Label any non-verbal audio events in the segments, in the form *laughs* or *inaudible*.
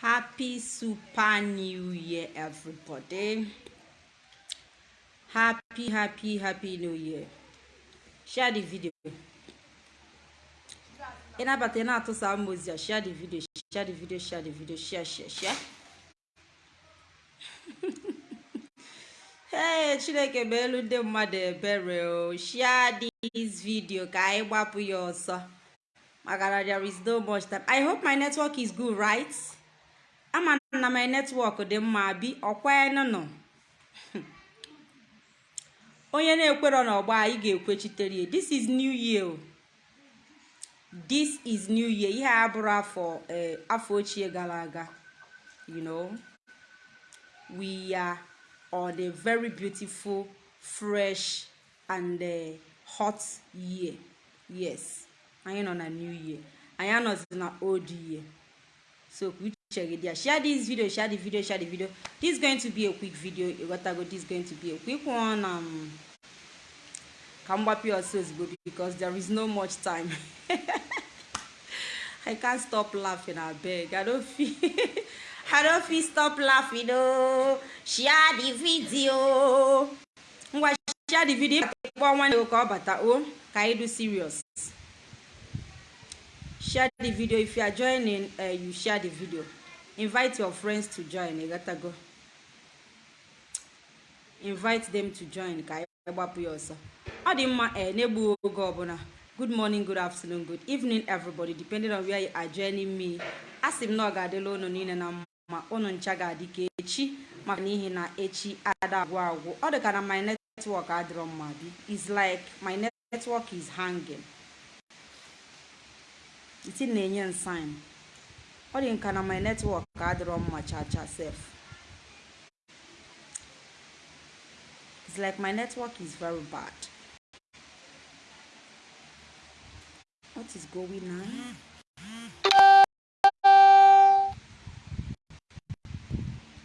Happy Super New Year, everybody. Happy, happy, happy New Year. Share the video. ịnabata ị na-atụsa mozi a share the video share the video share the video share share share *laughs* ee chineke bụ elu ndị mmadụ ebere o share this video ka anyị gbapụ ya ọsọ maka na there is no much time i hope my network is good right ama na my network dị mma bi ọkwanụ nọ. *laughs* Onye na-ekwerọ n'ọgba anyị ga-ekwechitere this is new year this is new year. Ihe a bụrụ afọ eh, afọ ochie gara aga you know. We are on a very beautiful fresh and eh, hot year. Yes. Anyị nọ na new year. Anyị anọzi na old year. So dị ya share this video share the video share the video. This is going to be a quick video ịghọtago this is going to be a quick one um, ka m gbapụ ya ọsọ because there is no much time. *laughs* I can't stop laughing abeg i don't feel *laughs* i don't feel stop laughing o share the video. Ngwa share the video. Kpọọ nwanne gị ka ọ bata o ka anyị do serious? Share the video. If you are joining uh, you share the video invite your friends to join ịghọtago invite them to join ka anyị gbapụ ya ọsọ. Ọ dị mma ee na-egbu oge ọbụla good morning good afternoon good evening everybody depending on where you are joining me. A sị m na ọ ga-adịla unu niile na mma unu ncha ga-adị ka echi maka n'ihi na echi ada agwụ agwụ. Ọ dị na my network adịrọ mma bi is like my network is hanging. Iti na-enye m sign. Ọ dị nka na my network adịrọ mma cha cha sef it's like my network is very bad. What is going on?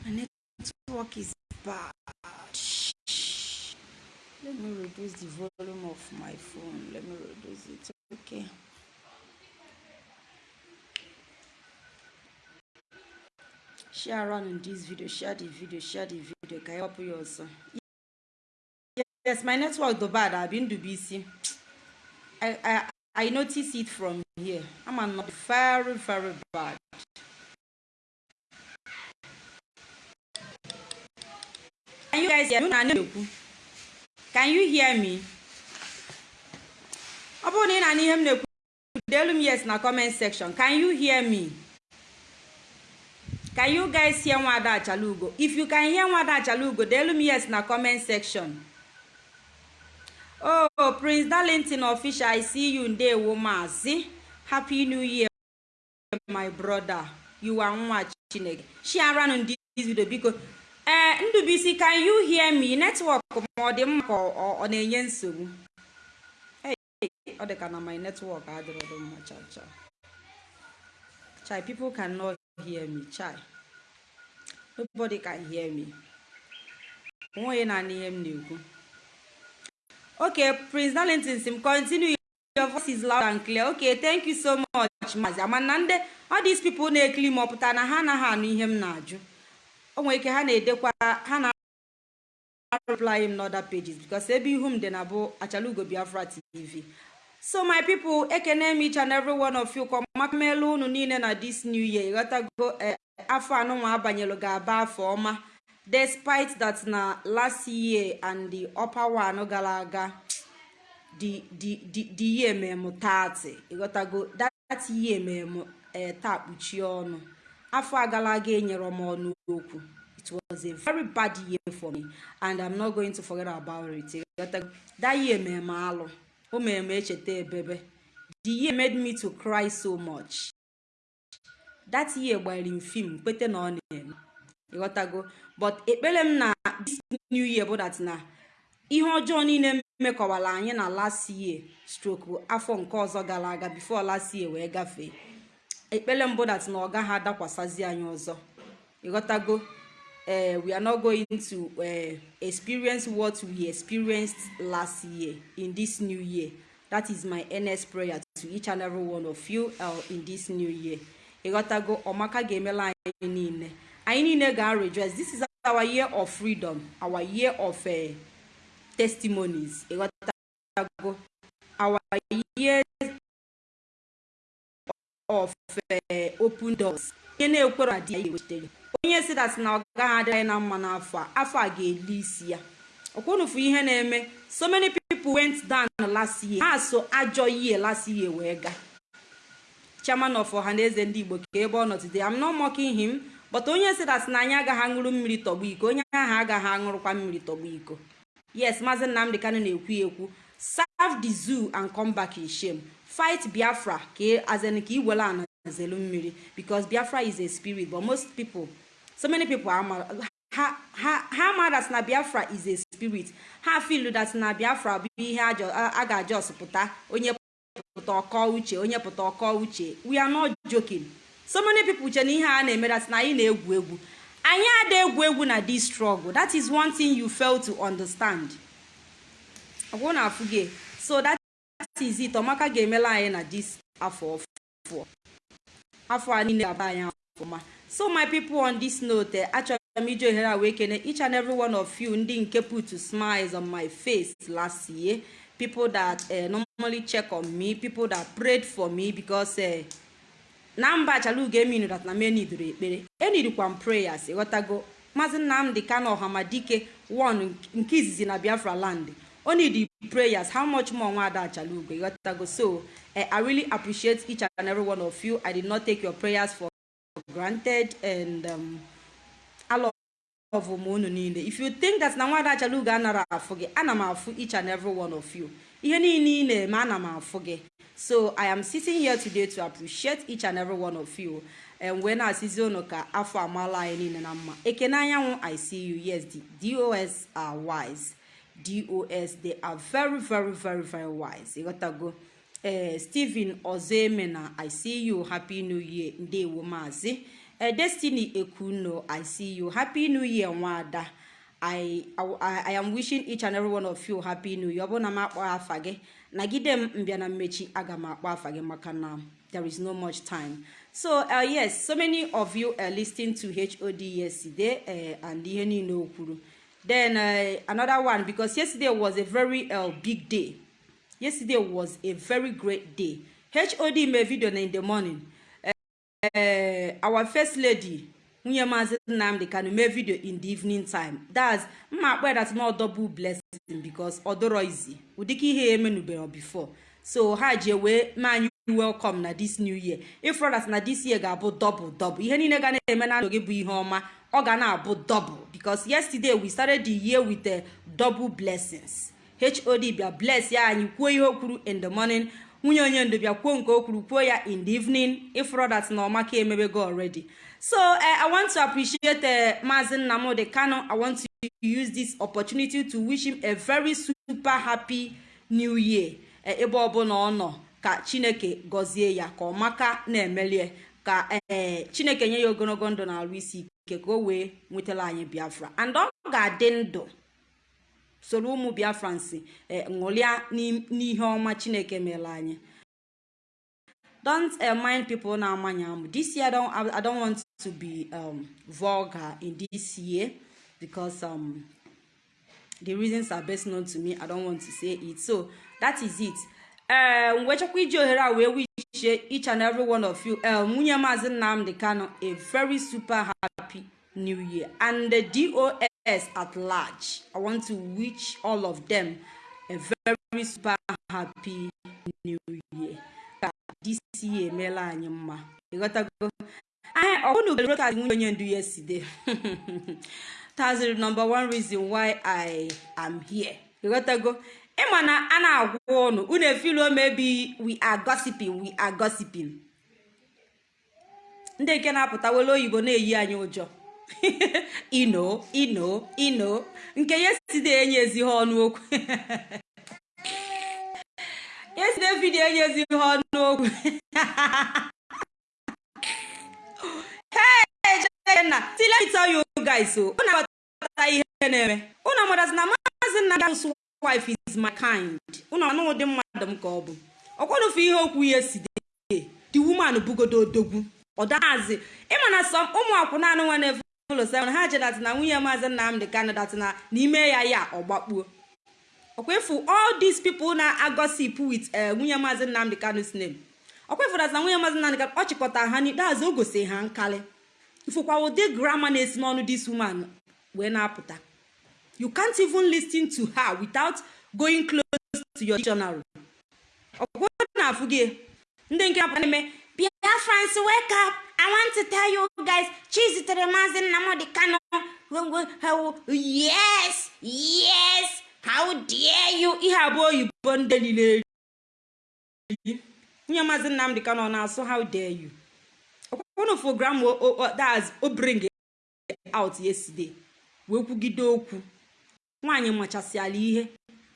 My network is bad. Let me reduce the volume of my phone. Let me reduce it. Okay share around in this video share the video share the video. Ka help you also? Yes my network do bad i've been to bc i i i notice it from here. I'm not very very bad. Can you guys hear me? Can you hear me? Ọ bụrụ na ị na-anụ na-ekwu deelu m yes na comment section. Can you hear me can you guys hear nwada achalugo? If you can hear nwada achalugo deelu m yes na comment section. Oh prince darlington official i see you ndewo maazi happy new year my brother. You are nwa chineke. Shiaranụ ndị video biko ee ndụbisi can you hear me? Network ma ọ dị mma ka na-enye nsogbu ọ dị ka na my network adịrọdụ mma cha cha. Chai people cannot hear me. Chai. Nobody can hear me. Onweghị naanị ihe m na-ekwu. Okay prince darlington sim continue. Your voice is loud and clear. Okay thank you so much mazi amana ndị all these na-ekili m ọpụta na ha anaghị anụ ihe m na-ajụ. O nwere ike ha na-edekwa ha na reply m n'other pages because ebe ihu m dị na bụ achalugo biafra tv so my people ekene m each and every one of you. Kọmakamelu unu niile na this new year. Ịghọtago eh, afọ anụnwa abanyelu ga-aba afọ ọma despite that na last year and the upper one gara aga the year mem 30 ịghọtago that year mem eh, taa kpuchie ọnụ. Afọ agala aga enyere m ọnụ okwu. It was a very bad year for me and i'm not going to forget about it. That year mem alụ. O mere m echeta ebebe. The year made me to cry so much. That year gbara m fim kwete na ọ na-eme ịghọtago but ekpere m na this new year bụ that na ihe ọjọọ niile mekọwara anyị na last year stroke afọ nke ọzọ gara aga before last year wee gafee. Ekpere m bụ that na ọ gaghị adakwasazị anyị ọzọ. Ịghọtago eh, we are not going to uh, experience what we experienced last year in this new year. That is my earnest prayer to each and every one of you uh, in this new year. Ịghọtago ọmaka ga-emela anyị niile. Anyị niile ga-rejoice this is our year of freedom our year of uh, testimonies. Ịghọtago our year of uh, open doors. Onye na-ekwere na ya ewetara onye si dat na ọ gaghị anyị na mma n'afọ a afọ a ga-eli isi ya. Ọkwụnụfụ ihe na-eme. So many people went down last year. Ha so ajọ year last year wee gaa. Chairman of ọhaneze ndị igbo ka ebe ọ nọ today I'm not mocking him but onye dat na anyị agaghị aṅụrụ mmiri tọgbu iko onye ahụ agaghị aṅụrụkwa mmiri tọgbu iko. Yes maazị nnamdị kanụ na-ekwu ekwu serve the zoo and come back in shame. Fight biafra ka azen ka iwere ana zelu mmiri because biafra is a spirit but most people so many people ha ha na biafra is a spirit. Ha feel that na biafra bụ ihe a ga-ajọs pụta onye pụta ọkọ uche onye pụta ọkọ uche. We are not joking. So many people che na ihe a na-eme that na anyị na-egwu egwu. Anyị ada egwu egwu na this struggle. That is one thing you fail to understand. Ọgwụ na afụ gị so that is it. Ọmaka ga-emela anyị na this afọ afọ a niile ga-aba anyị ọfụma. So my people on this note achọrọ m iji ohere a wee kene each and every one of you ndị nke put smiles on my face last year. People that uh, normally check on me people that prayed for me because uh, na mba achalugo eminu that na m eniduru ekpere. Enidikwa m prayers ịghọtago maazị nnamdị kano ọhamadike one nke izizi na biafra land o need prayers how much more nwada achalugo ịghọtago so i really appreciate each and every one of you. I did not take your prayers for granted and um, love m unu niile. If you think that na nwada achalugo anara afụ gị ana m afụ each and every one of you. Ihe niile ị na-eme ana m afụ gị. So i am sitting here today to appreciate each and every one of you. And wee na-asịzi unu ka afọ amala anyị niile na mma. Ekene anyanwụ i see you. Yes the dos are wise. Dos they are very very very very wise. Ịghọtago ee steven ozemena i see you. Happy new year. Ndewo maazị. Destiny ekuno i see you. Happy new year nwada. I, I, I am wishing each and every one of you happy new year. Ọ bụrụ na m akpọ afa gị nagide m mbịa na mmechi aga m akpọ afa gị maka na there is no much time. So uh, yes so many of you are listening to hod yesterday uh, and ihe niile o kwuru. Then uh, another one because yesterday was a very uh, big day. Yesterday was a very great day. Hod mee video na in the morning. Uh, our first lady nwunye maazị nnamdị kanu mee video in the evening time. That's mma akpọ that not double blessing because odoro izi ụdịka ihe emenubere before. So ha ji wee mee anyị welcome na this new year. Ifro that na this year ga-abụ double double. Ihe niile ga na-eme na ndụ gị bụ ihe ọma ọ ga na-abụ double because yesterday we started the year with the double blessings. Hod bịa bless ya anyị kwuo ihe o kwuru in the morning. Nwunye onye ndu bịa kwuo nke o kwuru kwuo ya in the evening ifro that na ọmaka emebego already. So uh, i want to appreciate uh, maazị nnamdi kano i want to use this opportunity to wish him a very super happy new year. Ebe ọbụla ọ nọ ka chineke gọzie ya ka ọmaka na-emelie ka chineke nye ya ogologo ndụ na arụ isi ike ka o wee nwetara anyị biafra. And ọ ga-adị ndụ. Soro ụmụ biafrans ṅụrịa n'ihe ọma chineke mere anyị. Don't uh, mind people na amanya amụ. This year don't, I, don't want to be um, vulgar in this year because um, the reasons are best known to me. I don't want to say it. So that is it. Um, wee chọkwa iji ohere a wee wichie each and every one of you nwunye maazị nnamdị kano a very super happy new year. And the dos at large i want to wish all of them a very super happy new year. This year emeela anyị mma onye ndu yesterday. *laughs* That's the number one reason why i am here. Ịghọtago ịma na a na-agwa ụnụ unu efilo maybe we are gossiping we are gossiping. Ndị nke na-apụta wele oyibo na-eyi anyị ụjọ *laughs* ino ino ino. Nke okwu. Yesterday video enyezighị ọnụ okwu. *laughs* *laughs* Hey na see let me tell you guys o unu aghọta ihe na-eme. Unu amadazi na maazị nna gasụ wife is my kind. Unu anụ ụdị mmadụ m ka ọ bụ. Ọkwanufu ihe okwu yesterday the woman bugodo odogwu. Ọdazi ịma sọm ụmụ akwụna anụ nwa na-efe ụlọ ha chedatị na nwunye maazị nnamdị kanụ datị na n'ime ya ya ọgbakpuo ọkwefu all these people na-agosip with nwunye maazị nnamdị kanụ's name. Ọkwefu datị na nwunye maazị nnamdị kanụ ọ ha n'ikpeazụ o gosi ha nkali. Ifụkwa ụdị grama na-esi n'ọnụ this woman wee na-apụta. You can't even listen to her without going close to your dictionary. Ọkwụ na-afụ gị ndị nke apụta n'ime biafrans wake up. I want to tell you guys chizitere maazị nnamdị kano yes yes. How dare you? Ihe abụọ oyibo ndị niile nwunye maazị nnamdị kano na-asụ how dare you? Ọkwụkwọ program that's o bring out yesterday. Wee kwugide okwu nwaanyị machasịala ihe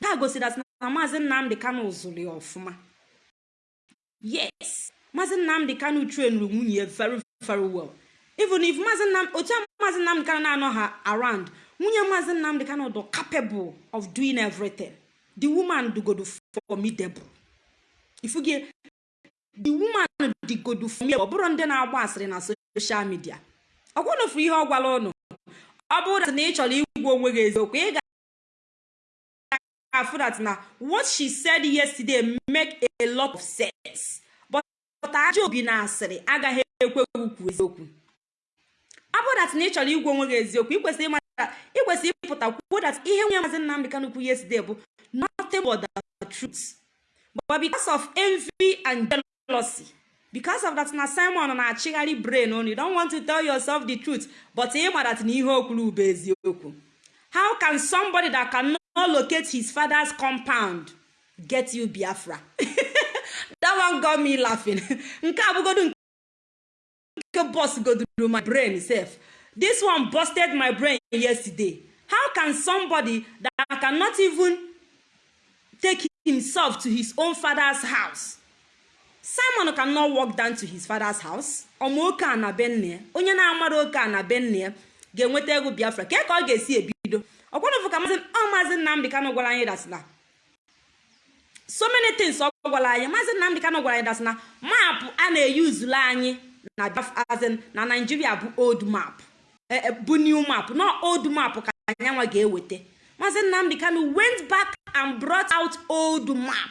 ha gosiri na maazị nnamdị kano zụrụ ya ọfụma yes. Maazị nnamdị kano trainuru nwunye ya very very well. Even if otu maazị nnamdị kano na-anọ ha around nwunye maazị nnamdị kano dị capable of doing everything. The woman dugodo formidable. Ifugie the woman digodo formidable. Ọ bụrụ ndị na-agba asịrị na social media. Ọ gwụnụfụ ihe ọ gwara ụnụ ọ bụrụ na ị chọrọ igwe onwe gị eziokwu ị ga-afụ that na what she said yesterday make a lot of sense. But aja obi na asịrị agaghị ekwe ukwu eziokwu. Ọ bụrụ that na ị chọrọ igwe onwe gị eziokwu ikwesịrị ịpụta kwuo that ihe nwunye maazị nnamdị kanu kwu yesterday bụ nothing but the truth. But because of envy and jealousy because of that na simon na-achịgharị brain on you don't want to tell yourself the truth but ị ma that na ihe o kwuru bụ eziokwu. How can somebody that cannot locate his father's compound get you biafra? *laughs* that one got me laughing. *laughs* Nke abụgodu nke boss goduru my brain sef this one busted my brain yesterday. How can somebody that cannot even take himself to his own father's house? Simon cannot walk down to his father's house. Ọma oke a na benne onye na-amara oke a na benne ga-enweta ego biafra. Ke ka ọ ga-esi ebido? Ọkwanụfụ ka maazị nnamdị kanụ gwara anyị dasịna so many things ọ gwara anyị. Maazị nnamdị kanụ gwara anyị dasịna maapụ a na-eyuzulu anyị na biafra na naijiria bụ old map. Bụ new map na old map ka anyanwa ga-eweta. Maazị nnamdị kanụ went back and brought out old map.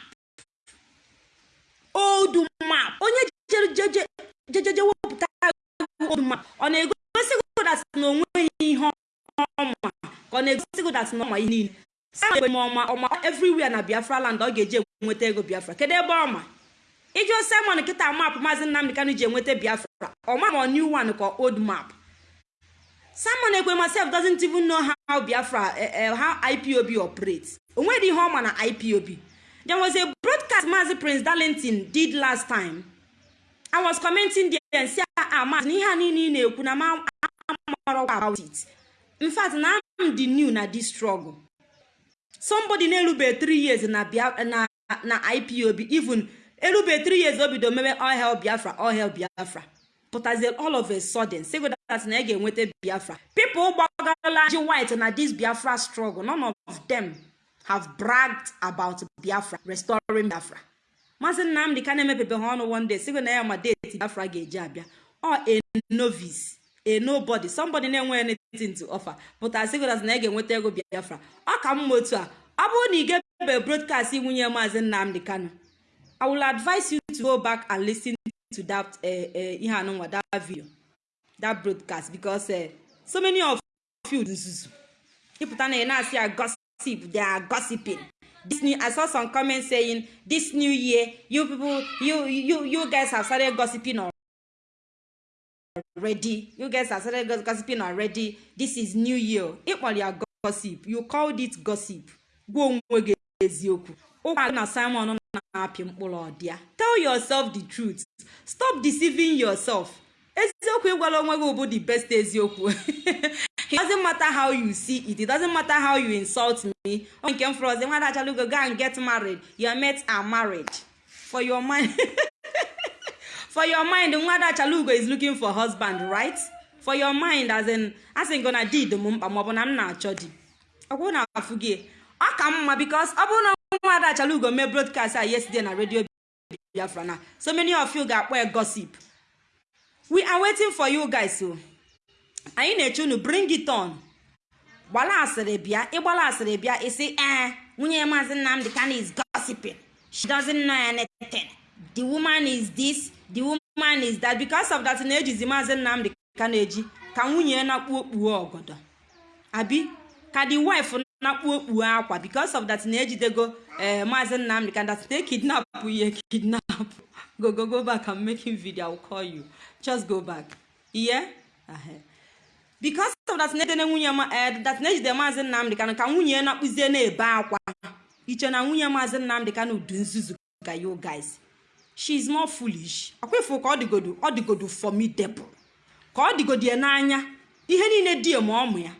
Old map. Onye jejeje wepụta old map ọ na-egosi godat na o nweghị ihe ọma. Ka ọ na-egosi godat na ọma ihe niile. Ọma everywhere na biafra land ọ ga-eji enweta ego biafra kedu ebe ọma iji simon kịta map maazị nnamdị kanụ ji enweta biafra ọma ma new one ka old map simon ekwe myself doesn't even know how biafra how ipob operates o nwere ihe ọma na ipob there was a broadcast Mazi Prince Darlington did last time. I was commenting there and say, ah, Mazi, ihe a niile ị na-ekwu na ma about it. In na I'm the new na this struggle. Somebody na-erube 3 years na na IPOB, even erube 3 years obido mebe all hell Biafra, hell Biafra. As all of a sudden, that na ga-enweta Biafra. People gbagala ji white na this Biafra struggle, none of them have bragged about biafra restoring biafra. Maazị nnamdị ka na-emepepe ha ọnụ one day sigo na ya ma deti biafra ga-eji abịa. Ọ a novice a na-enweghị anything to offer. Pụta sigodas na ya ga-enweta ego biafra. Ọ ka mma otu a. Ọ bụrụ na ị ga-ebe broadcast nwunye maazị nnamdị kano i will advise you to go back and listen to that ihe anụnwa that video that broadcast because so many of you nzuzu. Ịpụta na ị na-asị they are gossiping. This i saw some comments saying this new year you people you you you guys have started gossiping already. You guys have started gossiping already. This is new year. Ya gossip. You called it gossip. Gị. Eziokwu. Ụkwa na simon na-apị mkpụrụ ọdịa tell yourself the truth. Stop deceiving yourself. Eziokwu ịgwala onwe gị bụ the best eziokwu. *laughs* It doesn't matter how you see it. It doesn't matter how you insult me. O nke m fọrọ ọzọ nwa go and get married. Your mates are married. For your mind. *laughs* For your mind nwa dachalugo is looking for husband right? For your mind as in as in gonna di m mkpa maọbụ na m na-achọ di. Ọkwụ na afụ gị ka mma because ọ bụrụ na nwa dachalugo mee broadcast a yesterday na radio biafra na so many of you ga-akpọ ya gossip. We are waiting for you guys o anyị na-eche unu bring it on. Gbala asịrị bịa ịgbala asịrị bịa isi ee nwunye maazị nnamdị kanu is gossiping. She doesn't know anything. The woman is this the woman is that. Because of that na-ejizi maazị nnamdị kanu eji ka nwunye na-akpu okpuo ọgọdọ. Abi ka the wife okpuo akwa because of that na-ejidego ee maazị nnamdị kanu that they kidnap ihe kidnap. Go go back i'm making video i'll call you. Just go back. Uh-huh. because of that na-edene nwunye eh, that na-ejide maazị nnamdị kanụ ka nwunye na-akpụzie na-ebe akwa. Iche na nwunye maazị nnamdị kanụ du nzuzu ka you guys. She is not foolish. Akwefu ka ọ dịgodu formidable. Ka ọ dịgodu ya n'anya. Ihe niile die ma ọmụ ya.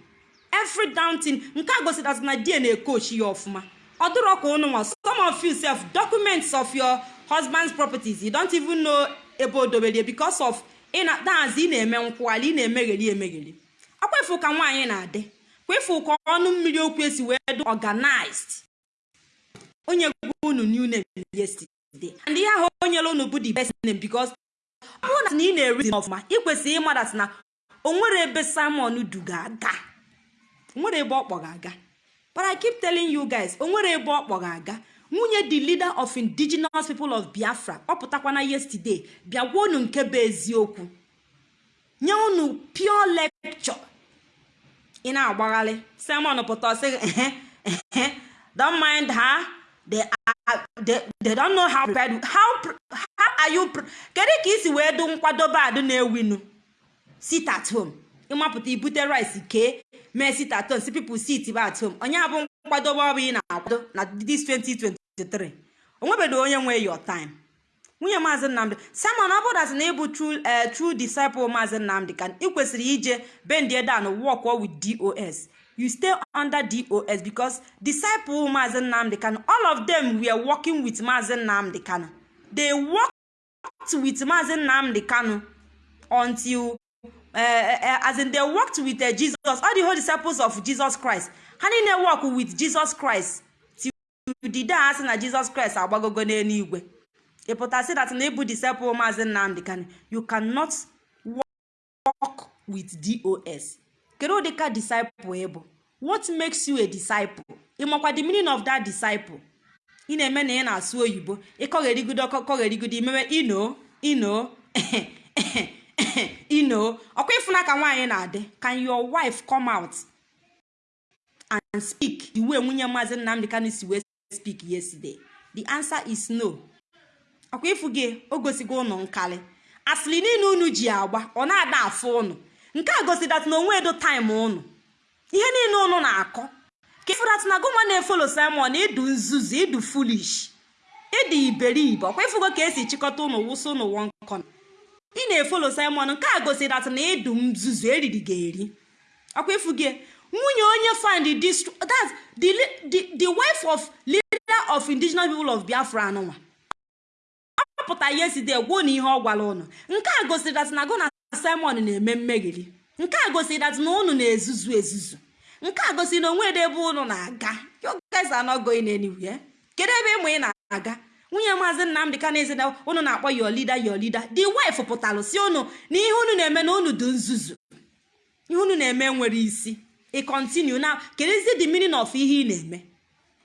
Every down thing. Nke a gosi that na die na-ekochi ya ọfụma. Ọ dịrọ ka ụnụ nwa some of you self documents of your husband's properties you don't even know ebe o dobere of ị na dazi ị na-eme nkwụghalị ị na-emegheri emegheri. Akwefu ka nwaanyị na-adị. Kwefu ka ọnụ mmiri okwu esi wee dị organized. Onye gwa unu new name yesterday. And ihe ahụ o nyere unu bụ the best name because ọ bụrụ na ị na-eri ọfụma ị kwesịrị ịmadat na o nwere ebe simon du ga-aga o nwere ebe ọ kpọ ga-aga but i keep telling you guys o nwere ebe ọ kpọ ga-aga nwunye the leader of indigenous people of biafra kpọpụtakwana yesterday bịa gwa unu nke bụ eziokwu. Nye unu pure lecture. Ị na-agbagharị simon pụta sị don't mind her. They know how prepared how, are you kedu ka isi wee du nkwadobe adụ na-ewinu? Sit at home. Ịmapụta ibute rice kee. Mee sit at home si people sit ba at home onye abụ nkwadobe ọ bụ ị na-akwado na this 2023 onwebedo onye nwe your time. Nwunye maazị nnamdị simon ọ bụrụ na ịbụ eh, true disciple maazị nnamdị ka ị kwesịrị ije bendie dan work with dos you stay under dos because disciple maazị nnamdị kan all of them were working with maazị nnamdị kanu they worked with maazị nnamdị kanu until uh, as in they worked with uh, jesus. All the whole disciples of jesus christ. Ha niile work with jesus christ. Day ha sị na jesus christ agbagogo n'eluigwe ị pụtasị that na ịbụ disciple maazị nnamdị kanu. You cannot work with dos kedu ụdị ka disciple ị bụ what makes you a disciple? Ị makwa the meaning of that disciple? Ị na-eme na ị na-asụ oyibo. Ịkọgherigodo kọgherigodo imewe ino ino *coughs* ino ọkwa ịfụna ka nwaanyị na-adị can your wife come out and speak? The way nwunye maazị nnamdị kanu si wee speak yesterday. The answer is no. Ọkwa ịfụ gị o gosigo ụnụ nkalị asịrị niile unu ji agba ọ na-ada afụ ụnụ. Nke a gosi dat na onwe edo taịm ụnụ. Ihe niile ụnụ na-akọ. Ka ịfụdat na gụnwa na-efolo simon ịdụ nzuzu ịdụ fulish ịdị iberibe. Ọkwa ịfụgo ka esi chịkọta ụnụ wụsa ụnụ wọnkọn ị na-efolo simon nke a gosi dat na ịdụ nzuzu eriri ga-eri. Ọkwa ịfụ gị nwunye onye find that's the, wife of leader of indigenous people of biafra anụnwa. Ọ pụta yesterday gwuo na ihe ọ gwara ụnụ nke a gosiri dat na gụ na simon na-eme mmegheri nke a gosiri dat na ụnụ na-ezuzu ezuzu. Nke a gosiri na o nwere ebe ụnụ na-aga. You guys are not going kedu ebe ịmụ ị na-aga? Nwunye maazị nnamdị ka na-ezi na ụnụ na-akpọ your leader the wife pụtalụ si ụnụ na ihe ụnụ na-eme na ụnụ dị nzuzu. Ihe ụnụ na-eme nwere isi. Ị continue. Na kedụzi the meaning of ihe ị na-eme.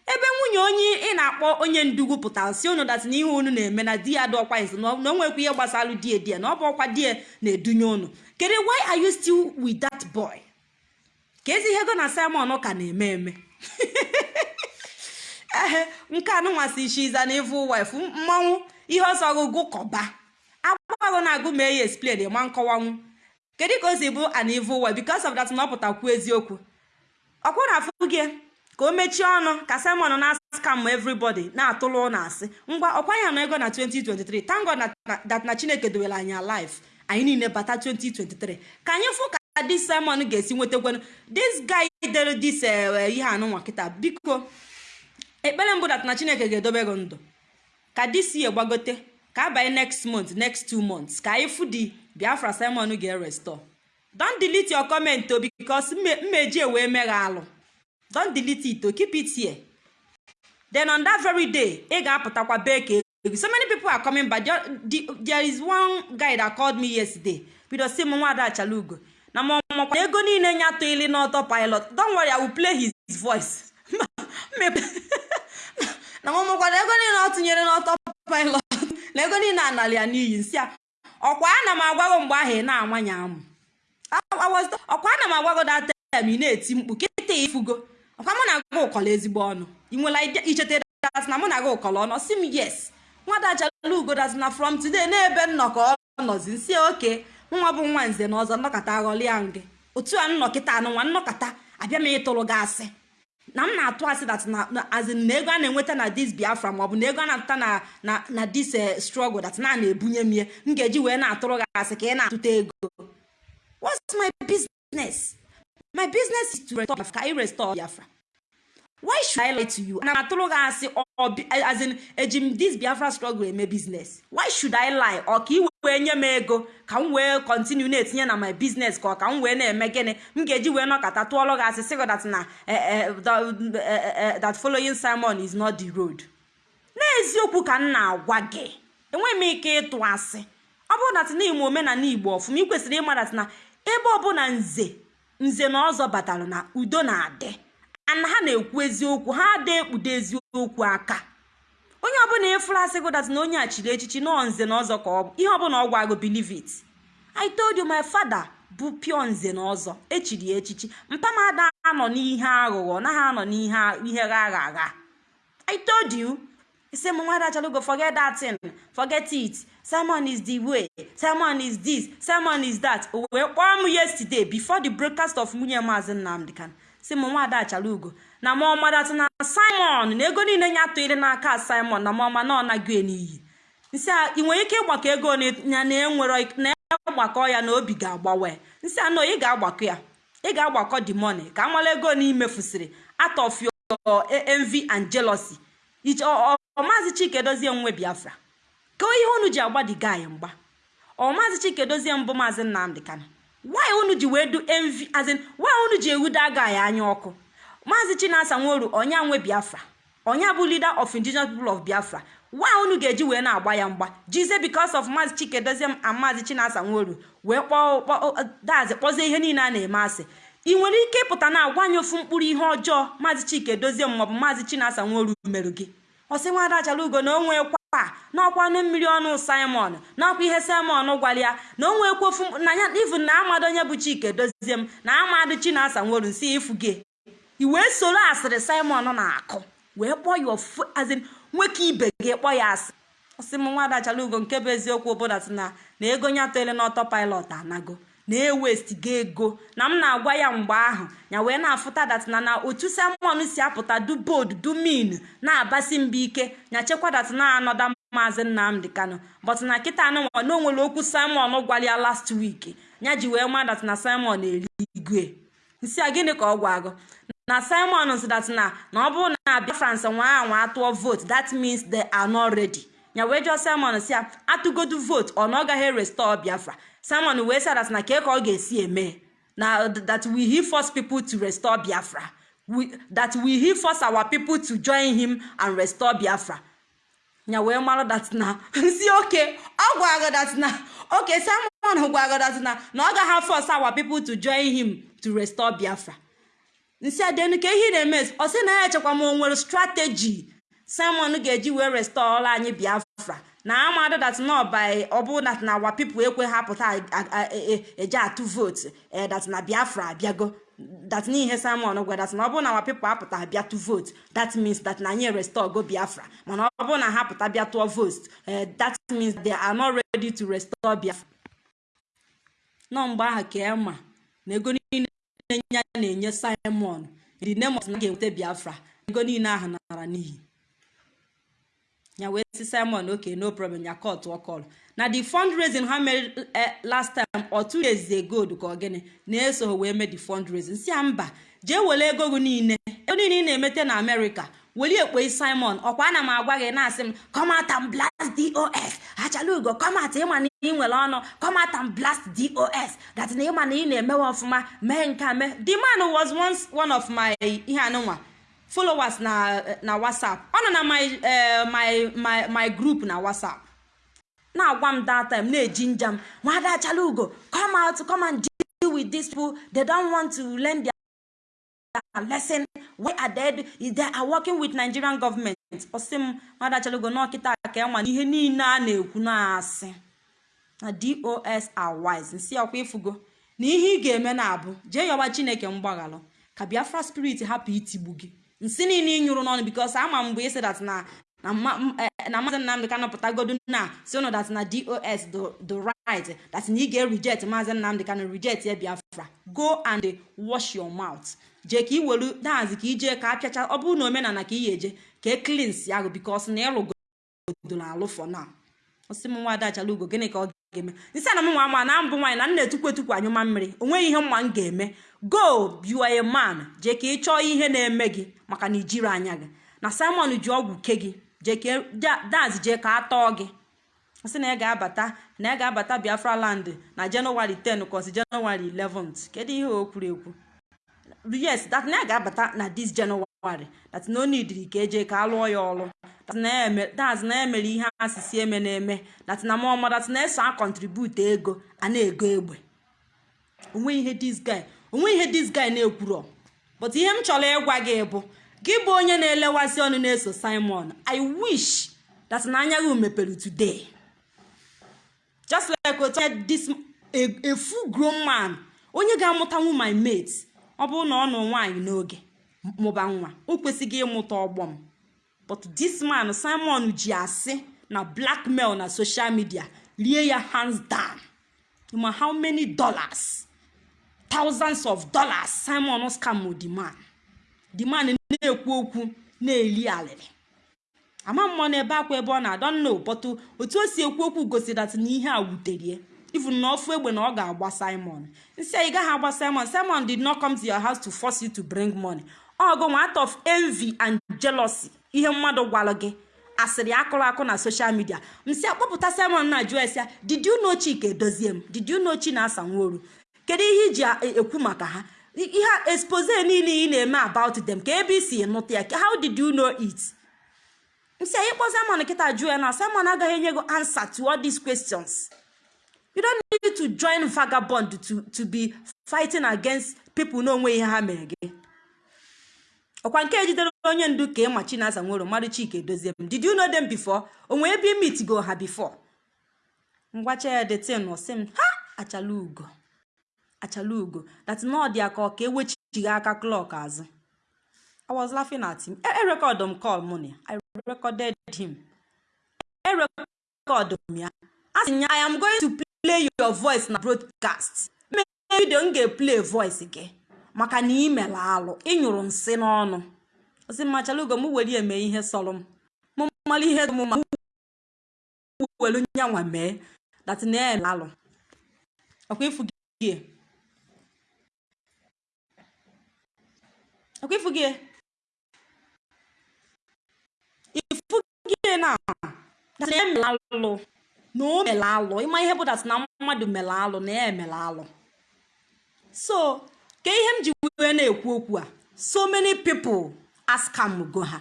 Ebe nwunye onye ị na-akpọ onye ndugwu pụtara si ụnụ dat na ihe unu na-eme na di ya dị ọkwa nso na o ihe gbasara die die na ọ bụ ọkwa die na-edunye ụnụ kedu why are you still with that boy? Ka ezi ihe go na simon ka na-eme eme? *laughs* ehe nke anụnwasị shiza na ivu wife mmanwụ ihe ọsọ ọgụgụ kọba. Agbago na-agụ ma eyi explain ma nkọwanwu kedu ka o si bụ an evil wife? Because of that na ọ pụtakwu eziokwu. Ọkwụ na gị ka o mechie ọnụ ka simon na-scam everybody na-atụlụ ụlọ asị ngwa ọkwa ya nọ ego na 2023 thank God na, na, that na chineke dowere anyị alive. Anyị niile bata 2023 ka anyị fụ ka dis simon ga-esi nwetakwanụ this guy dere dis ihe anụnwa kịta. Biko ekpere mbụ dat na chineke ga-edobe gị ndụ. Ka dis ye gbagote ka abanye next month next two months ka anyị fụ di biafra simon ga-erestore don delete your comment o because mmeji ewee meghe alụ. Don delete it to keep it here. Then on that very day ị ga-apụtakwa bee so many people are coming back. There, the, there is one guy that called me yesterday. Bido si m nwaada achala ugo na ma ọmakwa ego niile nya atụili n'ọtọ pilot. Don't worry i will play his voice. *laughs* *laughs* na ma ọmakwara ego niile ọ tụnyere n'ọtọ pilot na ego niile anali ya n'iyi nsị a ọkwa ana m agwago mgbe ahụ ị na-amanye amụ? Ọkwa ana m agwago that time ị na-eti mkpu kịta ifugo ọkwa mụ na-aga ụkọlọ ezigbo ọnụ. Ị nwere ichete dat na mụ na-aga ụkọlọ ọnụ? Si m yes. Nwada achala ugo dat na from today n'ebe nnọkọ ọ nọzi nsị oke nwa bụ nwa nze na ọzọ nnọkọta aghọli ya nge. Otu a nnọkịta anụ nwa nnọkọta abịa m ịtụrụ gị asị. Na m na-atụ asị dat na ego a na-enweta na dis biafra maọbụ na ego a na-atụta na na na dis struggle dat na na-ebunye m ihe m ga-eji wee na-atụrụ gị asị ka ị na-atụta ego. What's my business? My business is to restore ka restore biafra. Why should i lie to you? Na atụrụ gị asị as in eji this biafra struggle eme business. Why should i lie? Ọ ka ị wee nye m ego ka m wee continue na-etinye na my business ka ọ ka m wee na-eme gịnị? M ga-eji wee nọkọta tụọrọ gị asị sị gị that na that following simon is not the road. N'eziokwu ka m na-agwa gị enweghị m ike ịtụ asị. Ọ bụrụ na ime omenala igbo ọfụma ị kwesịrị ịma dat na ebe ọbụla nze nze na ọzọ batara na udo na-adị. Ana ha na-ekwu eziokwu ha ada ekpudo eziokwu aka. Onye ọbụla ịfụrụ asị gụdat na onye a chiri echichi nọọ nze na ọzọ ka ọ bụ ihe ọbụla ọ gwa gụ believe it. I told you my father bụ pio nze na ọzọ echiri echichi. Mpa m ada anọ n'ihe aghụghọ naghị anọ n'ihe ihe gha agha agha. I told you. Ise m nwada chalugo forget that thing. Forget it. Simon is the way. Simon is this. Simon is that. O wee kpọọ m yesterday before the broadcast of nwunye maazị nnamdị kan si m nwaada achala ugo na ma ọmadatụ na simon na ego niile ya atụghịrị n'aka simon na ma ọma na ọ nago n'iyi. Nsị a ị nwere ike ịgbakọ ego ya na enwere na agbakọ ya na obi ga-agbawe nsị a nọ ị ga-agbakọ ya. Ị ga-agbakọ the money. Ka amala ego na imefusịrị out of your envy and jealousy. Ọmaazị chike dozie nwe biafra. Ka ihe unu ji agba the guy mgba. Ọmaazị chike dozie mbụ maazị nnamdị kana why unu ji wee du envy as in unu ji ewudo aga ya anya ọkụ? Maazị chinasa nworu ọnya nwe biafra. Ọnya bụ leader of indigenous people of biafra. Why unu ga-eji wee na-agba ya mgba. Jize because of maazị chike dozie and maazị chinasa nworu. Wee dazi kpọzie ihe niile a na-eme asị. Ị nwere ike ịpụta na agwa anyị ofu mkpụrụ ihe ọjọọ maazị chike dozie maọbụ maazị chinasa nworu merụ gị. Ọsị nwada achala ugo na onwe kwa n'ọkwa ọnụ mmiri ọnụ simon n'ọkwa ihe simon gwara ya na onwe ekwofu na ya ifu na amado onye bụ chike dozie m na amadụ chinasa nworu nsi ifu gị. I wee soro asịrị simon na-akụ wee kpọọ ya ofu azin nwoke ibe gị kpọọ ya asị. Ọsị m nwada achala ugo nke bụ eziokwu bụdat na na ego nya tole n'ọtọ pilot anago na-ewestiga ego na m na-agwa ya mgbe ahụ ya wee na-afụta datina na otu simon si apụta du bod du min na-abasi mba ike ya chekwa datina anọda maazị nnamdị kano but na kịta anụnwa na o nwere okwu simon gwara ya last week ya ji wee ma datina simon eligwe nsi a gịnị ka ọ gwa agụ na simon si datina na ọ bụrụ na biafrans nwa anwa atụọ vote that means they are not ready. Wee jụọ simon si ya atụgodu vote ọ na ọ gaghị restore biafra. Simon wee say that na ka ka ọ ga-esi eme. Na that we he force people to restore biafra. We, that we he force our people to join him and restore biafra. Ya wee mara that na *laughs* nsi oke ọ gwara that na oke simon gwara that na na ọ gaghị force our people to join him to restore biafra. Nsi adenu ka ihe na-eme ọ sị na ya echekwa m o nwere strategy. Simon ga-eji wee restore anyị biafra. Na amadụ dat nọba ọ bụ dat na awa ekwe ha pụta eje atụ vootu dat na biafra abịago. Dat n'ihe simon gwa dat na na awa pipo apụta abịa tụ vootu that means na anyị restore go biafra. Mana ọ bụ na ha pụta bịa tụọ vootu that means they are not ready to biafra. Nọ mgbe ahụ ka ema na ego niile ya na-enye simon of na ga-enweta biafra ego niile ahụ nara n'ihi. Ya wee si simon okay no problem ya tụọ call. Na the fundraising ha mere last time or days ago ka gịnị na-eso wee mee the fundraising. Si ya mba jee were ego gị niile ego niile ị na-emete na amerịka weli ekpe simon? Ọkwa ana m agwa gị na-asị m comata m blast dos achala ugo comata ịma na ị nwere ọnụ. Comata m blast dos that na ịma na ị na-emewe ọfụma mee nke mee. The man was once one of my ihe anụnwa followers na na whatsapp. Ọ nọ na my eh, my my my group na whatsapp. Na-agwa m that time na-eji njam. Nwada achala ugo come out come with these people. They don't want to learn their lesson where are they they are working with nigerian government. Ọsị m nwada achala ugo n'ọkịta ka na ihe niile a na-ekwu na-asị. Na dos are wise. Nsị ọkwa ịfụgo na ihe ị ga-eme na-abụ jee yọba chineke mgbaghalụ ka biafra spirit hapụ itigbu gị. Nsị niile ị nyụrụ n'ọnụ bikos ama mgbe ị sị dat na na eh, maazị nnamdị ka nọpụtagodu na si dat na dos do do right dat na ị ga-reject maazị nnamdị ka na ya biafra. Go and wash your mouth. Jee ka ị welu dazi ka ijee ka apịacha ọ bụrụ na omenala ka ị ya eje ka e klins ya gụ bikos na ịlụgodoro alụ for now. Ọsị m nwa adachala ugo gịnị ka ọ ga-eme? Nsị ana m nwa ama na mbụ nwaanyị na nna etukwu etukwu anyụma mmiri o nweghị ihe mma m ga-eme. Go a man. Jee ka ị chọọ ihe na-eme gị maka na ijiri anya gị. Na simon ji ọgwụ ke gị jee daz jee ka a tọọ gị. Sị na ya ga-abata na ya ga-abata biafra land na jenụwarị 10 kọsi jenụwarị 11 kedu ihe o kwuru ekwu? Yes that na ga-abata na this January. That no need ka eje ka alụọ ya ọrụ that na ya eme that na ya mere ihe asịsị eme na-eme. That na mọma that na eso a contribute ego a na-ego egbe. Onwe ihe this guy na-ekwuro but ihe m chọrọ ịgwa gị bụ gị bụ onye na-elewasị ọnụ na-eso Simon I wish that na anya gị mepere today. Just like otu this a, a full grown man onye ga-amụtanwu my mate ọ bụrụ na ọ nụ nwaanyị n'oge mụba nwa o kwesịghị ịmụta ọgbọ m. But this man simon ji asị na blackmail na social media rie ya hands down. Ma how many dollars? Thousands of dollars. Simon scam the man. The man na-ekwu okwu na-eli alịrị ama mmụọ n'ebe akwa ebe ọ na-adọ nna ụbọtụ otu o si ekwu okwu gosi dat na ihe a wuterie even na ofu egbe na ọ ga-agba simon. Nsị ị gaghị agba simon. Simon did not come to your house to force you to bring money. Ọ go out of envy and jealousy. Ihe mmadụ gwara gị asịrị akụrụ akụ na social media. Msị akpọpụta simon na jụọ ya. Did you know chika edozie m? Did you know chinasa nworu kedu ihe iji a- ekwu maka ha? Ihe expose niile ị na-eme about them ka ebe isi nụta ya how did you know it? Nsị anyị simon kịta jụọ ya na simon agaghị enye gị answer to all these questions. You don't need to join vagabond to, to be fighting against people n'onwe ihe ha mere gị ọkwa nke ejidere onye ndu ka ịma chinasa nwere mmadụ chika edozie m did you know them before onwe ebe imit go ha before ngwacha ya detin ọ sị m ha achala ugo achala ugo that na ọ dị aka ka ewechighị aka klọk azụ I was laughing at him. I, I record him call money. I recorded him. I record him ya. Asị ya, I am going to play your voice na broadcast. Mee video m ga-play voice gị maka na ị mere alụ ịnyụrụ nsị n'ọnụ. Ọsị mmachala ugo m were eme ihe sọrọ m. M mmalụ ihe m ma welu nyanwa mee ya eme alụ. Ifu gị. Ifu gị na dat na emela alụ na o mere alụ ịma ihe dat na mmadụ mere alụ na ya emere alụ so ka ihe m ji wee na-ekwu okwu a so many people ask am go ha.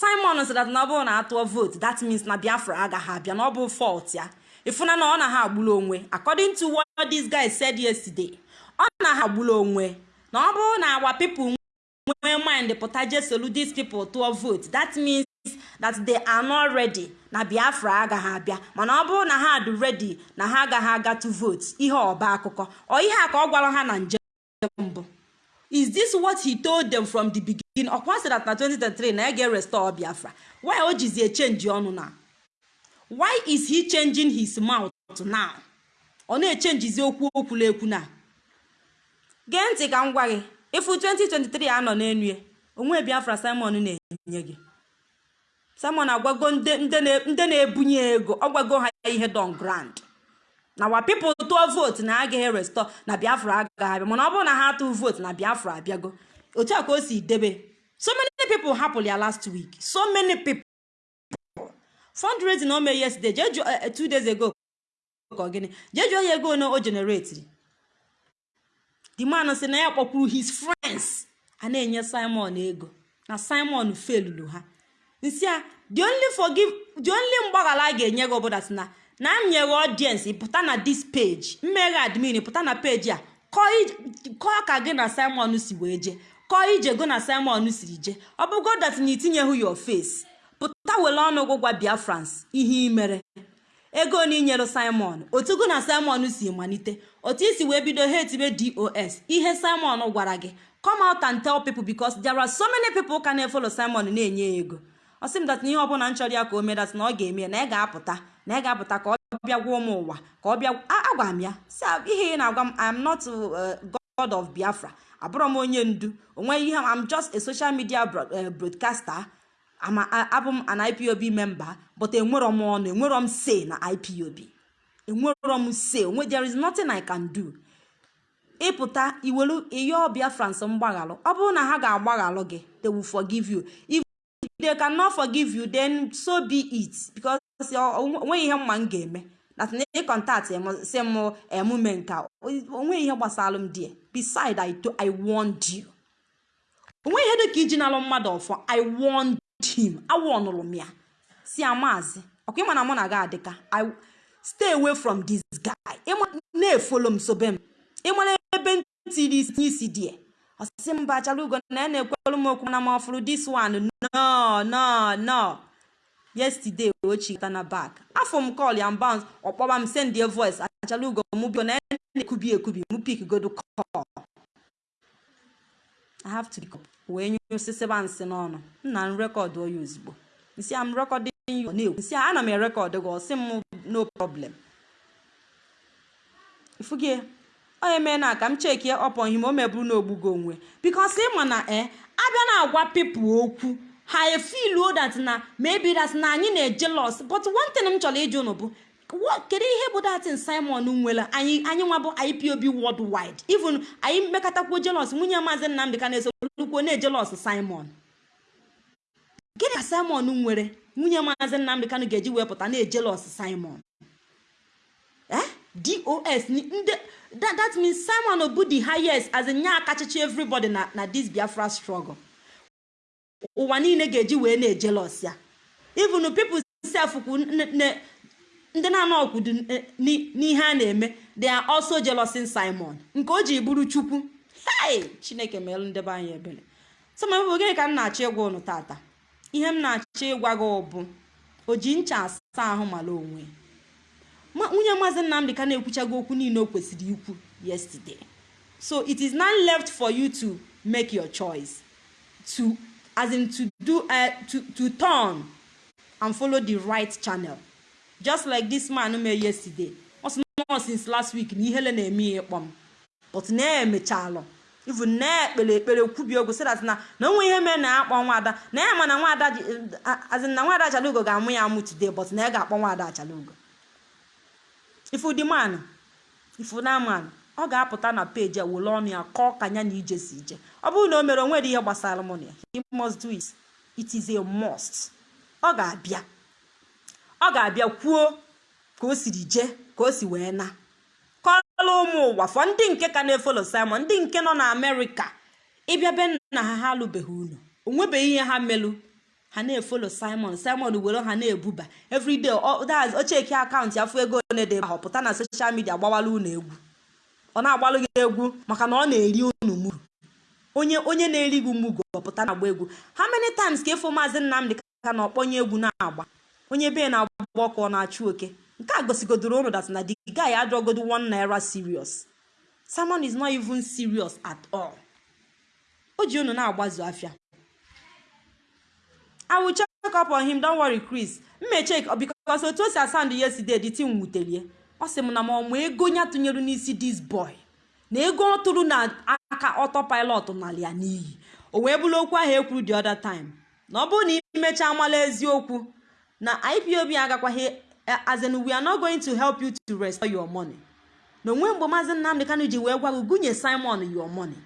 Simon sị na ọ bụrụ na atụọ vote that means na biafra agaghị abịa na ọ bụ fault ya. Ịfụna na ọ na ha agburu onwe according to what this guy said yesterday ọ na ha agburu onwe na ọ bụrụ na our people nwee mind pụta je solu these people tụọ vote that means that they are not ready. Na biafra agaghị abịa. Mana ọ bụrụ na ha dị ready na ha agaghị aga to vote ihe ọba akụkọ. Ọ ihe a ka ọ gwara ha na njem mbụ. Is this what he told them from the beginning? Ọkwa sị that na 2023 na ya ga-restore biafra. Why o jizi echenji ọnụ na? Why is he changing his mouth now? Ọ na-echenjizi okwu okwula ekwu na? Gee ntị ka m gwa gị ifu 2023 anọ n'enu ya onwe biafra simon na-enye gị. Simon agwago ndị ndị na- ndị na-ebunye ego ọ gwago ha ihe don grand na wa pipụl tụọ vootu na agaghị restọ na biafra agaghị abịa. Mana ọ bụrụ na ha atụ vootu na biafra abịago otu a ka o si debe. So many people hapụrụ ya last week. So many people. Fundraising o mee yesterday jee jụọ eh, two days ago ka ọ gịnị jụọ ya ego one o generatiri the man sị na ya kpọkwuru his friends. A na-enye simon ego. Na simon felulu ha. Nsị a the only mgbaghara a ga-enye gị ọbụla si na na m nyere ọdiensị pụta na dis page mmeghe admin pụta na peji a kọọ ka gị na simon si wee jee kọọ ije gị na simon siri jee. Ọ bụgo dat na itinyeghị your face. Pụta were ọnụ gị gwa biafrans ihe imere ego na inyere simon? Otu gị na simon si malite otu isi wee bido ha etibe dos ihe simon gwara gị come out and tell people because there are so many people ka na-efolo simon na-enye ego. Ọ sị m dat ihe ọbụla m chọrọ ya ka o mee dat na ọ ga-eme na ị ga-apụta na ị ga-apụta ka ọ bịa gwa ụmụ ụwa ka ọ bịa agwa m ya si ihe ị na-agwa m I'm not god of biafra. Abụrọ m onye ndu. Onweghị ihe I'm just a social media broadcaster. Abụ m an ipob member but enwerọ m ọnụ enwerọ m say na ipob enwerọ m say onwe there is nothing i can do. Ịpụta iwelu iyo biafrans mgbaghalụ ọ bụrụ na ha ga-agbaghalụ gị they will forgive you. They cannot forgive you then so be it. Because o nweghị ihe mma m ga-eme that na ịkọntat si m emume nka o nweghị ihe gbasara m die beside i i warned you. Onweghị ihe dị ka iji nalụ mmadụ ọfọ i warned him. Awọnụrụ m ya. Si ya maazị ọkwa mụ na gị adịka? I stay away from this guy. Na-efolo m sobe m. Ịmara ebe ntiri isi die ọsịsị mba achara ugo na ya na-ekwelu m okwu na m ọfụrụ this one. No no no. Yesterday ochita na back. Afọ m call ya bounce ọkpọba m send a voice. Achara ugo m biko na na-ekubi ekubi m pik godo call. I have to wee nye osisiba nsị n'ọnụ. Nna m rekọdụ oya ozugbo nsị am rekọdị you. Na-ekwu nsị ana m erekọdụ gị. Ọsị m no problem. Ifugie onye mee ka m cheki ọpọ ihe o meburu na ogbugo onwe bikos ịma na e abịa na-agwa pipụl okwu ha efiluo dat na maybe dat na anyị na-eje los but one m chọrọ ịjụ unu bụ kedu ihe bụ datin simon nwere anyị anyị nwa bụ ipob worldwide. Even anyị mmekọtakwuo jelos nwunye maazị nnamdị ka na-esolukwo na-ejelos simon. Gịnị ka simon nwere? Nwunye maazị nnamdị kanụ ga-eji wepụta na-ejelos simon. eh dos that means simon bụ the highest as nya akachichi everybody na na this biafra struggle. Ụwa niile ga-eji wee na-ejelos ya. Even people sef kwu ndị na-anọ ọkwudu n'ihe a na-eme they are also jealousy simon. Nke o ji bụrụ chukwu. Chineke merụ ndebe anyị ebere sọmabụ gịnị ka m na-achọ ịgwa ụnụ tata ihe m na-achọ ịgwa gị bụ o ji ncha asa ahụ mara onwe. Nwunye maazị nnamdị ka na-ekwuchago okwu niile o kwesịrị ikwu yesterday. So it is now left for you to make your choice. To as in to do uh, to, to turn and follow the right channel. Just like this man mee yesterday. Ọ sị nọ since last week na ihele na-eme ya ịkpọ m but na-emechalụ even na-ekpere ekpere kwubi so that na na onwe ihe mere na akpọ nwaada na ya ma na nwaada azin na nwaada achalugo ga-amụ ya amụ today but na ya ga-akpọ nwaada achalugo. Ifu dị ọ ga-apụta na peji a were ọnụ ya kọọ ka ya na ije si ije. Ọ bụrụ na o mere o nwere ihe gbasara mụ na must do it. It is a must. Ọ ga-abịa. Ọ ga-abịa kwuo ka o siri jee ka o si wee na. Kọọla ụmụ ụwa fọ ndị nke ka na-efolo simon ndị nke nọ na amerịka ịbịa be nna ha ha alụbeghị unu. Onwebeghị ihe ha melụ. Ha na-efolo simon. Simon were ha na-ebuba. Everyday ocheki akaụntụ afọ ego one dị ahụ pụta na soshal midia gbawala unu egwu. Ọ na-agbalụ gị egwu maka na ọ na-eri unu muru. Onye onye na-eri gị mugu ọpụta na-agba egwu. Ha many times ka ịfụ maazị nnamdị ka na ọkpọnye egwu na-agba? Onye be na-agba ọkụ ọ na-achụ oke. Nke a gosigodoro unu that na the guy adrogodo one naira serious. Simon is not even serious at all. O ji unu na-agbazu afịa i will check up on him. Don't worry chris. Mme check because otu o si asand yesterday the thing wutelie ọ sị m na ma ọmụ ego ya tụnyere n'isi this boy? Na ego ọ tụrụ na aka ọtọ pilot nala ya n'iyi o wee bụrụ okwu ahụ ekwuru the other time? Na ọ bụrụ na imecha mala eziokwu na ipob agakwaghị as in we are not going to help you to restore your money. Na onwe mgbe maazị nnamdị kanụ ji wee gwa gị gụnye simon your money.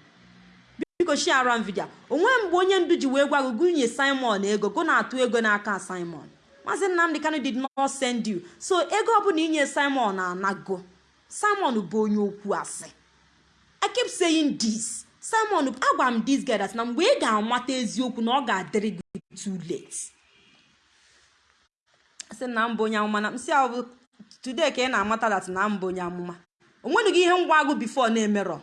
Biko shiara m vidio onwe mgbe onye ndu ji wee gwa gị gụnye simon ego. Go na-atụ ego n'aka simon. Maazị nnamdị kanụ did not send you. So ego ọbụla inye simon anago. Simon bụ onye okwu asị. I keep saying this. Simon agwa m this guy na mgbe ị ga-amata eziokwu na ọ ga-adịrị gị too late. Sị na mbụ onye amụma. Na msị ahụ today ka ị na-amata that na mbụ onye amụma. Onwedị gị ihe ngwa agụ before na-emerọ.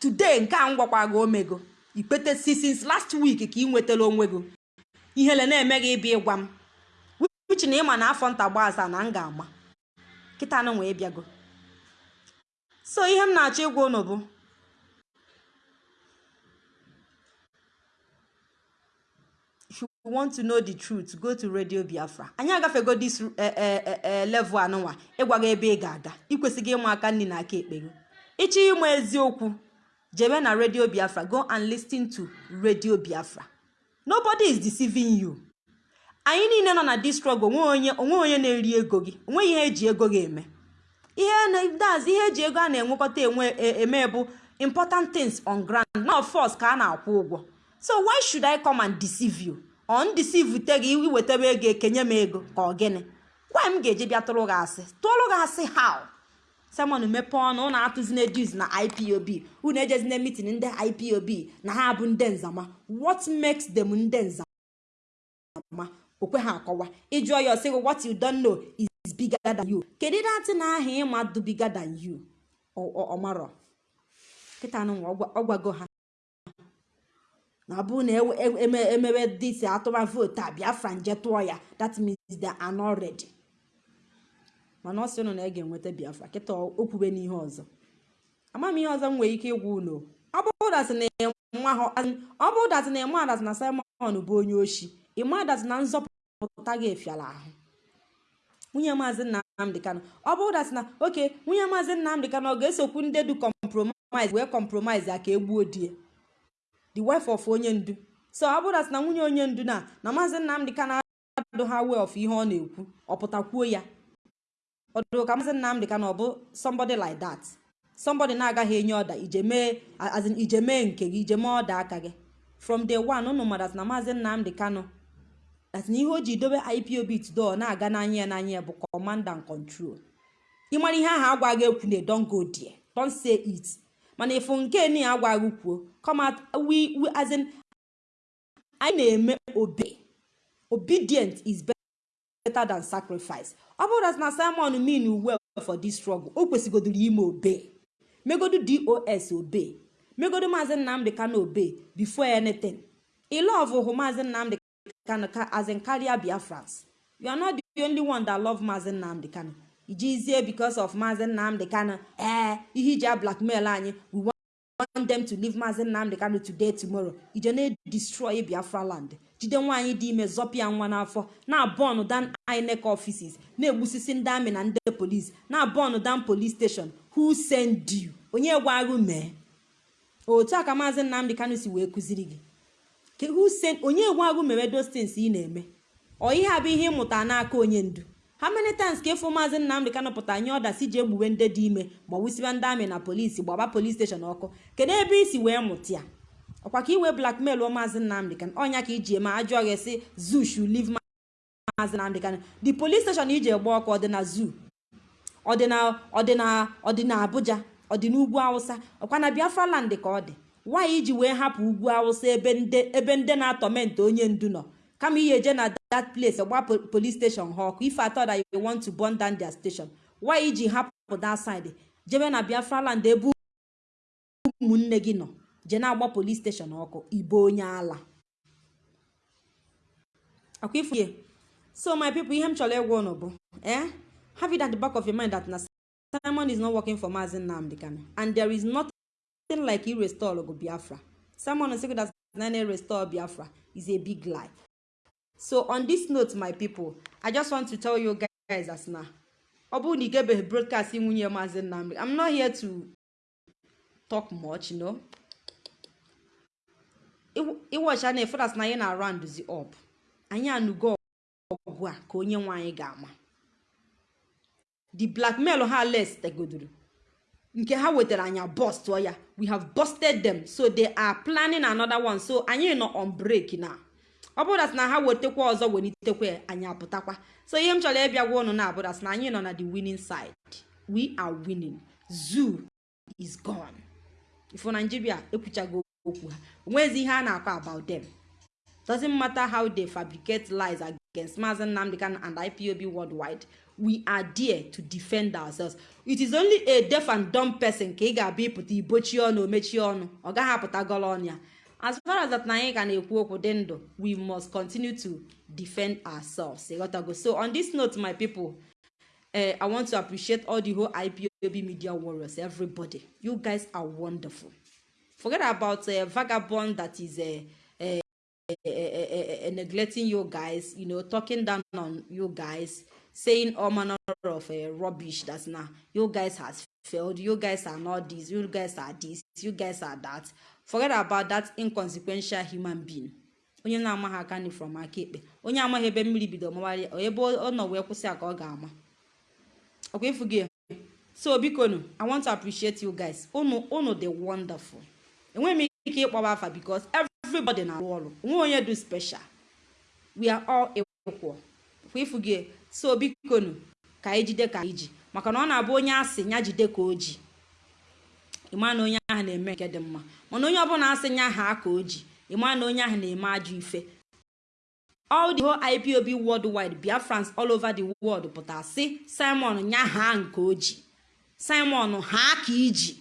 Today nke a ngwakwa gị omego ikpete si since last week ka ị nwetara onwe gị. Ihele na-eme gị ịbịa ịgwa m. Uche na ịma na afọ nta gba na m ga-ama. Kịta anụ wee bịago. So ihe m na-achọ ịgwa unu bụ if you want to know the truth go to radio biafra. Anyị agafego this level anụnwa. Ịgwa gị ebe ị ga-aga. Ikwesịghị ịma aka nri na aka ekpe gị ịchọ ịma eziokwu. Jebe na radio biafra. Go and listen to radio biafra. Nobody is deceiving you. Anyị niile nọ na this struggle onwe onye na-eri ego gị o nweghị ihe eji ego gị eme. Ihe daz ihe eji ego a na-enwekọta enwe eme bụ important things on ground not force ka a na-akwụ ụgwọ. So why should i come and deceive you? On deceive te gị iwetebe ego ekenye m ego ka ọ gịnị? Gwa m ga-eji bịa tụrụ gị asị. Tụọrụ gị asị how? Simon mepee ọnụ ụnụ atụzina dus na ipob unu ejezina meeting ndị ipob na ha bụ ndị nzama what makes them ndị nzama okwe ha akọwa ịjụọ ya ọsịgị what you don't know is bigger than you. Kedu datị na aha ịma dụ bigger than you. Ọmarọ kịta anụ ọ gwago ha. Na bụrụ na emebe dịsi atụma vootu a biafra nje tụọ ya. That means they are not ready. Mana ọ sị ụnụ na ị ga-enweta biafra kịta okwube n'ihe ọzọ. Ama ihe ọzọ m nwere ike ịgwa ụlọ ọ bụrụ datị na ịma adatị na simon bụ onye oshi ịma adatị na nzọpụta gị efiala ahụ. Nwunye maazị nnamdị kanụ ọ bụrụ datị na oke nwunye maazị nnamdị kanụ ọ ga-esokwu ndị du compromise wee compromise ya ka egbuo die the wife of onye ndu. So ọ bụrụ datị na nwunye onye ndu na na maazị nnamdị kanụ adụ ha way ihe ọ na-ekwu ọ pụtakwuo ya? Ọdụ ka maazị nnamdị kanụ ọ bụ somebody like that. Somebody na-agaghị enye ọda ije mee ije mee nke gị ije ọda aka gị. From day one ụnụ madat na maazị nnamdị kanụ that na ihe o ji dobe ipob today na-aga n'anya ya n'anya ya bụ command and control. Ịmara ihe ahụ agwaghị ekwu na don go there. Don say it. Mana ịfụ nke ni agwaghị kwuo in anyị na-eme obe. Obedient is better than sacrifice. Ọ bụrụ na simon mean well for this struggle? O kwesịgodoro ime obe. Megodu dos obe. Megodu maazị nnamdị kanụ obe before anything. Ilove hụ maazị nnamdị kanụ ka as in carrier biafrans you are not the only one that love maazị nnamdị kanụ ijizie because of maazị nnamdị kanụ ee ihe iji blackmail anyị we want them to leave maazị nnamdị kanụ today tomorrow. Ije na-destroy biafra land. Jide nwaanyị dị ime zọpịa nwa n'afọ. Na-abọnụ dan inec offices na-egbusisi ndị amị na ndị polis na-abọnụ dan police station who send you? Onye gwagụ mee? Otu a ka maazị nnamdị kanụ si wee kụziri gị. Onye gwagụ mewe those ị na-eme? Ọ ihe a bụ ihe ịmụta n'aka onye ndu. How many times ka ịfụ maazị nnamdị kanụ pụta nye ọda si ji egbuwe ndị dị ime ma ndị amị na polisi gbaba polis steshọn ọkụ? Kedu ebe isi wee mụta ya? Ọkwa ka iwe blackmail maazị nnamdị kanụ ọnya ka iji eme ajụọ gị si zoo should leave maazị nnamdị kanụ the police station iji egbe ọkụ ọ dị na abuja? Ọ dị awụsa? Ọkwa na biafra land ka ọ dị? Nwaanyị iji wee hapụ ugwu awụsa ebe ndị na-atọmentị onye ndu nọ? Kama ihe eje na that place gba police station ha ọkụ ife atọ that you want to burn down their station nwaanyị iji hapụ that side jebe na biafra land ebe ụmụnne gị nọ je na-agba police station ọkụ ibe onye ala akwa so my people ihe m chọrọ ịgwa ụnụ bụ eh? Have it at the back of your mind that na simon is not working for maazị nnamdị and there is nothing like he restore go biafra. Simon nseko that nane restore biafra is a big lie so on this note my people i just want to tell you guys as na ọ bụrụ na ị nwunye maazị nnamdị i'm not here to talk much you know. Ịwọcha na eferas na anyị na roundzi up. Anyị anụgo ọgwụ a ka onye nwe anyị ga-ama. The blackmail ha les tegodoro nke ha wetara anya bust ya. We have busted them. So they are planning another one. So anyị nọ on break na. Ọ bụrụ na ha wetakwa ọzọ welitekwa anyị apụtakwa. So ihe m chọrọ ịbịa gwa ụnụ na abụrụ na anyị nọ na the winning side. We are winning. Zoo is gone. Ifo nigeria ekwuchago okwu ha. Onwezi ihe a na-akọ about them. Doesn't matter how they fabricate lies against Mazi Nnamdi Kanu and IPOB worldwide. We are there to defend ourselves. It is only a deaf and dumb person ka ị ga-abịa ịpụta ibochi ọnụ omechie ọnụ. Ọ gaghị apụta ọnụ ya. As far as that na anyị ka na-ekwu we must continue to defend ourselves. So on this note my people uh, i want to appreciate all the whole ipob media warriors everybody. You guys are wonderful. Forget about uh, vagabond that is uh, uh, uh, uh, uh, neglecting you guys you know talking down on you guys saying all manner of uh, rubbish that's now you guys has failed you guys are not this you guys are this you guys are that. Forget about that inconsequential human being. Onye na-amaghị aka from aka onye amaghị ebe mmiri bido mawari ebe ọ nọ wee kwụsị ka ọ ga-ama. Ọkwa gị so bikonu i want to appreciate you guys. Unu unu dị wonderful. Enweghị m ike ịkpọba afa because everybody na-arụ ọrụ. Onwe onye dị special. We are all equal. Ọkwa gị so bikonu ka anyị jide ka anyị ji. Maka na ọ na-abụ onye asị ya jide ka o ji. Ịma na onye ahụ na-eme nke dị mma. Mana onye ọbụla asị nya ha ka o ji. Ịma na onye ahụ na-eme ajọ ife. All the whole ipob worldwide biafrans all over the world pụtara sị simon nya ha nke o ji. Simon ha ka iji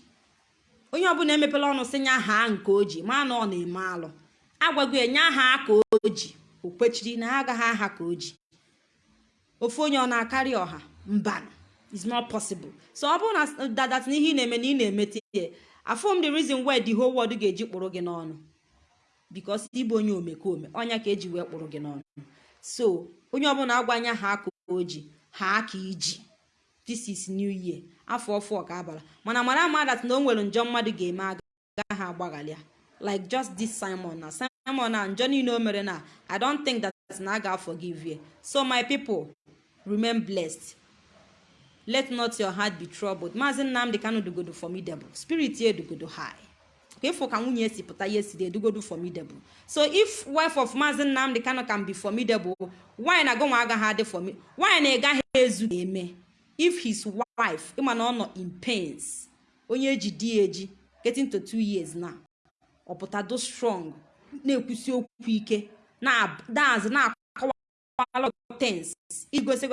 onye ọbụla emepela ọnụ sị nya ha nke o ji. Ma na ọ na-eme alụ. Agwago ya nya ha ka o ji. O kwechiri na ha agaghị aha ka o ji. Ofu onye ọ na-akarị ọha? Mbanụ. Is not possible. So ọ bụrụ na dadat na ihe ị na-eme na ị na-emete ihe afọm the reason why the whole world ga-eji kpụrụ gị n'ọnụ. Because ịbụ onye omekome ọnya ka eji wee kpụrụ gị n'ọnụ. So onye ọbụla agwanya ha aka o ji ha aka iji. This is new year. Afọ ọfọ ka abara mana mara ama dat na o nwere njọ mmadụ ga-eme agaghị agbaghalịa. Like just this simon na simon na njọ niile o mere na i don't think that na a ga-forgive you so my people remain blessed. Let not your heart be troubled. Maazị nnamdị kanu dugodo formidable. Spirit ya edugodo high. Ka ịfụ ka nwunye si pụta ya edugodo formidable. So if wife of maazị nnamdị kanu can be formidable why na agụnwa agaghị adị formidable why na ịgaghị ezu? Eme. If his wife ịma na ọ nọ in pains onye eji di eji getting to two years na ọpụtado strong na-ekwusi okwu ike na daz na-akọwala tens igosi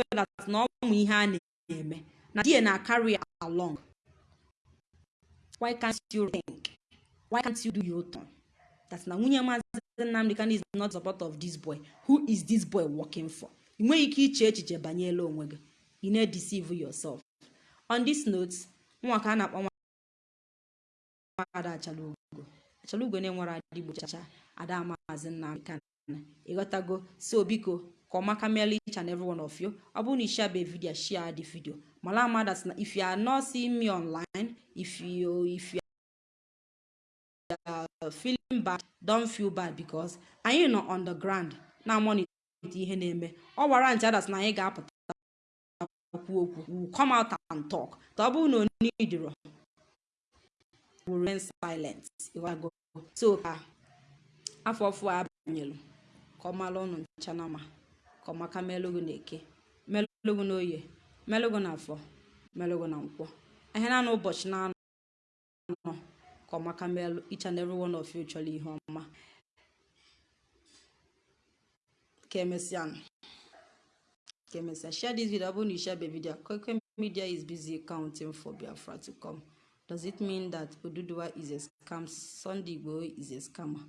na ọmụ ihe a na-eme. Na die na carry along. Why can't you do your turn? That na nwunye maazị nnamdị kanu is not support of this boy. Who is this boy working for? Ị nweghị ike iche echiche banyere onwe gị. You na-deceive yourself. On this note nwa ka a na-akpọ ada achalugo. Achalugo na-enwere adịgbo chacha. Ada maazị nnamdị kanu. Ịghọtago so biko ka meela and every one of you ọ bụrụ na ishabe video share the video. Mala ama that na if you are not seeing me online if you if you are feeling bad don't feel bad because anyị nọ on the ground. Na monitor ihe na-eme. Ọ gwara nche adas na anyị ga-apụta okwu okwu come out and talk. Ka ọ bụrụ na onye idiro we remain silent. So ka afọ ọfụ abanyelu ka ọ mara ka ọmaka melụgụ na eke melụgụ na oye melụgụ na afọ melụgụ na nkwọ ihe na ụbọchị na anọ ka melụ each and every one chọrọ ihe ọma. Ka emesịa ka emesịa share this video. Ọ bụrụ na ishebe video Koiki Media is busy counting for Biafra to come. Does it mean that Oduduwa is a scam? Sunday Igboho is a scammer.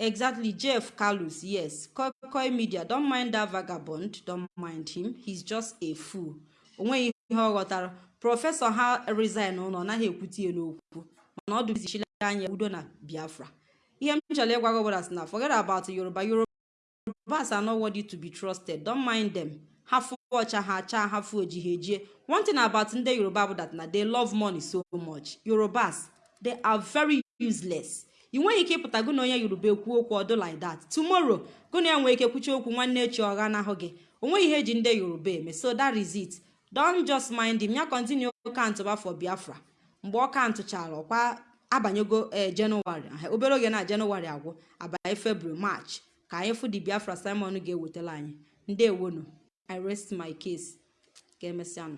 Exactly, Jeff Carlos, yes. Koiki Media, don't mind that vagabond, don't mind him. He's just a fool. onweghị ihe ọ ghọtara prọfesọ ha resign ụlọ naghị ekwute ya n'okwu. Mana ọ dụzichila anya udo na biafra. Ihe m chọrọ ịgwa gị ọbụla si na forget about yoruba. Yorubas are not worthy to be trusted. Don't mind them. Ha fụ ọcha ha achaa ha fụ oji one thing about ndị yoruba bụ that na they love money so much. Yorubas they are very useless ị nweghị ike ịpụta gụ na onye yoruba ekwu okwu ọdụ like that. Tomorrow gụ na ya nwee ike kwuchi okwu nwanne echi ọgha n'ahụ gị. Onweghị ihe eji ndị yoruba eme. So that is it. Don just mind him. Ya continue kantụba for biafra. Mgbe ọ kantụchara ọkwa abanyego ee jenụwarị obere oge na jenụwarị agwụ abanye february march ka anyị fụ di biafra simon ga-ewetara anyị. Ndị ewonu i rest my case. Ka emesịanụ